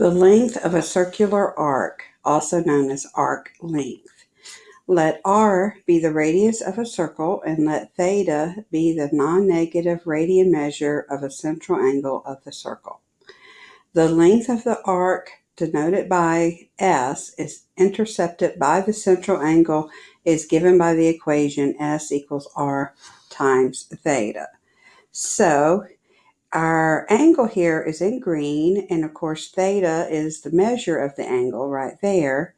The length of a circular arc, also known as arc length. Let r be the radius of a circle and let theta be the non-negative radian measure of a central angle of the circle. The length of the arc denoted by s is intercepted by the central angle is given by the equation s equals r times theta. So our angle here is in green, and of course theta is the measure of the angle right there.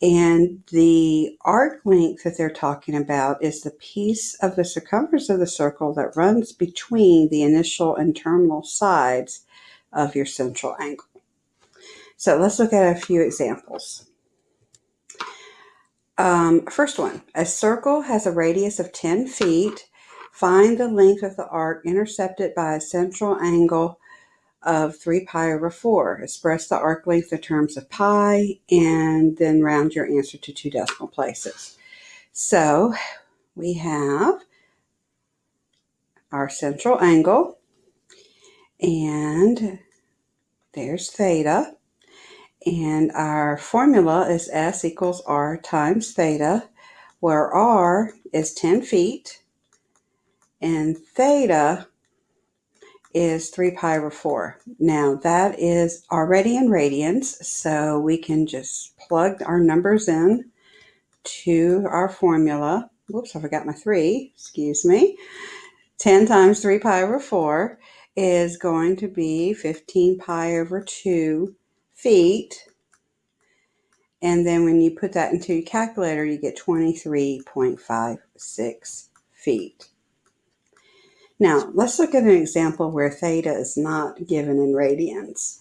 And the arc length that they're talking about is the piece of the circumference of the circle that runs between the initial and terminal sides of your central angle. So let's look at a few examples. Um, first one, a circle has a radius of 10 feet Find the length of the arc intercepted by a central angle of 3 pi over 4. Express the arc length in terms of pi and then round your answer to two decimal places. So we have our central angle and there's theta. And our formula is S equals R times theta, where R is 10 feet and theta is 3 pi over 4. Now that is already in radians, so we can just plug our numbers in to our formula. Whoops, I forgot my 3, excuse me. 10 times 3 pi over 4 is going to be 15 pi over 2 feet. And then when you put that into your calculator, you get 23.56 feet. Now, let's look at an example where theta is not given in radians.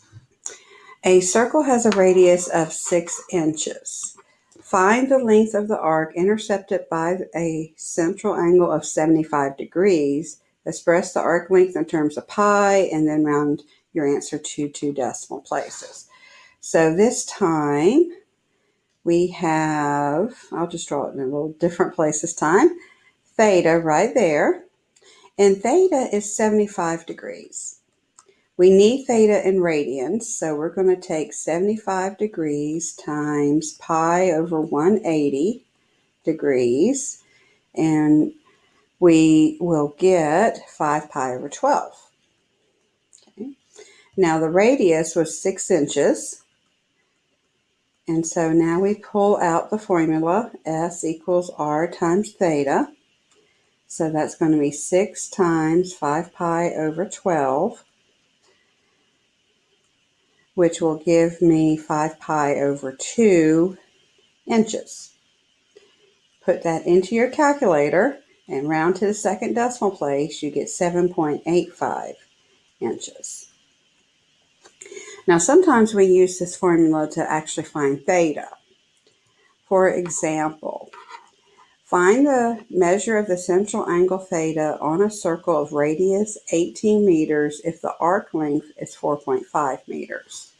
A circle has a radius of 6 inches. Find the length of the arc intercepted by a central angle of 75 degrees. Express the arc length in terms of pi and then round your answer to two decimal places. So this time we have, I'll just draw it in a little different place this time, theta right there and theta is 75 degrees. We need theta in radians, so we're going to take 75 degrees times pi over 180 degrees, and we will get 5 pi over 12. Okay. Now the radius was 6 inches, and so now we pull out the formula, S equals R times theta. So that's going to be 6 times 5 pi over 12, which will give me 5 pi over 2 inches. Put that into your calculator and round to the second decimal place, you get 7.85 inches. Now, sometimes we use this formula to actually find theta. For example, Find the measure of the central angle theta on a circle of radius 18 meters if the arc length is 4.5 meters.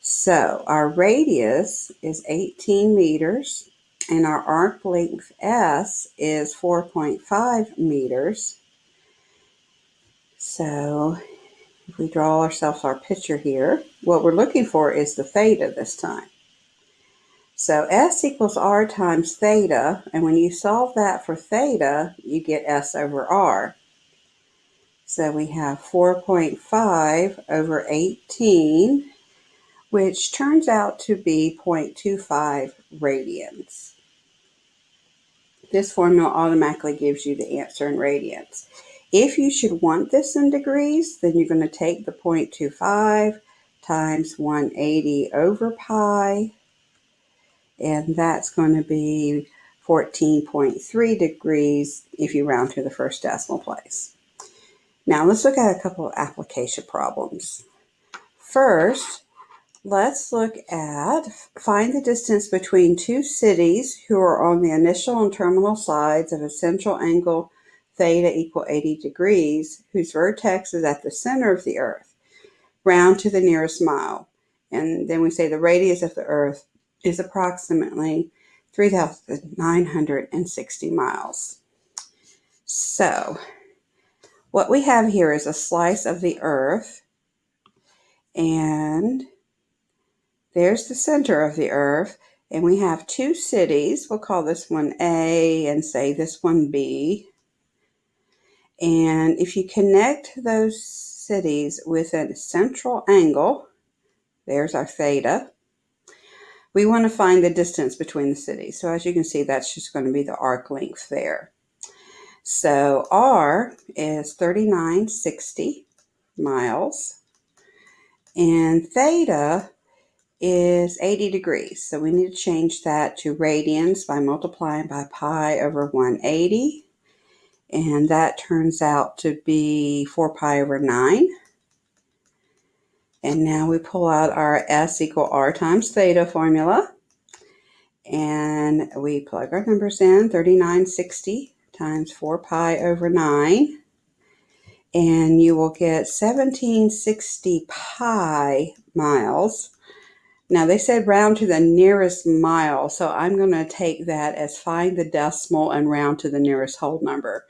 So our radius is 18 meters and our arc length S is 4.5 meters. So if we draw ourselves our picture here, what we're looking for is the theta this time. So S equals R times theta, and when you solve that for theta, you get S over R. So we have 4.5 over 18, which turns out to be 0.25 radians. This formula automatically gives you the answer in radians. If you should want this in degrees, then you're going to take the 0.25 times 180 over pi and that's going to be 14.3 degrees if you round to the first decimal place. Now let's look at a couple of application problems. First, let's look at find the distance between two cities who are on the initial and terminal sides of a central angle theta equal 80 degrees, whose vertex is at the center of the earth. Round to the nearest mile. And then we say the radius of the earth is approximately 3,960 miles. So, what we have here is a slice of the earth, and there's the center of the earth, and we have two cities. We'll call this one A and say this one B. And if you connect those cities with a central angle, there's our theta, we want to find the distance between the cities. So as you can see, that's just going to be the arc length there. So R is 3960 miles, and theta is 80 degrees. So we need to change that to radians by multiplying by pi over 180. And that turns out to be 4 pi over 9. And now we pull out our S equal R times theta formula. And we plug our numbers in, 3960 times 4 pi over 9. And you will get 1760 pi miles now they said round to the nearest mile, so I'm going to take that as find the decimal and round to the nearest whole number.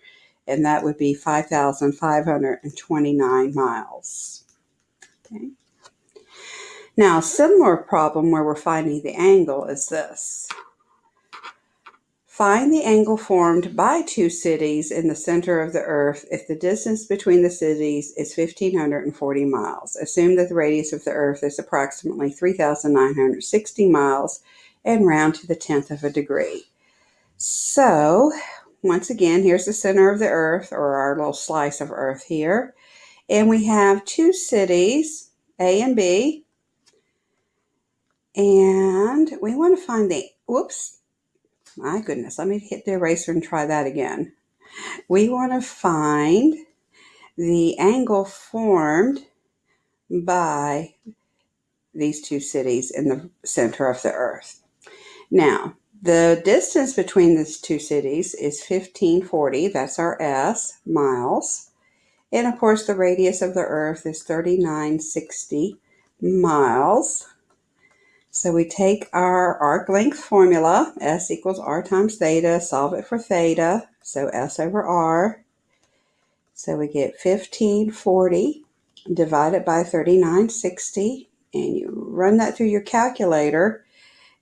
And that would be 5,529 miles. Okay. Now, a similar problem where we're finding the angle is this. Find the angle formed by two cities in the center of the Earth if the distance between the cities is 1,540 miles. Assume that the radius of the Earth is approximately 3,960 miles and round to the tenth of a degree. So, once again, here's the center of the Earth, or our little slice of Earth here. And we have two cities, A and B. And we want to find the, whoops, my goodness, let me hit the eraser and try that again. We want to find the angle formed by these two cities in the center of the earth. Now, the distance between these two cities is 1540, that's our S, miles. And of course, the radius of the earth is 3960 miles. So we take our arc length formula, S equals R times theta, solve it for theta, so S over R. So we get 1540 divided by 3960, and you run that through your calculator,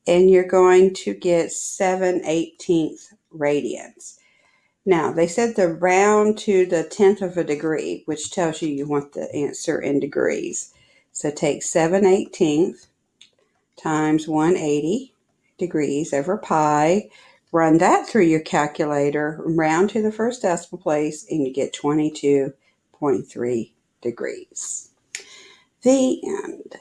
and you're going to get 7 18th radians. Now, they said to round to the tenth of a degree, which tells you you want the answer in degrees. So take 7 18th times 180 degrees over pi. Run that through your calculator, round to the first decimal place, and you get 22.3 degrees. The end.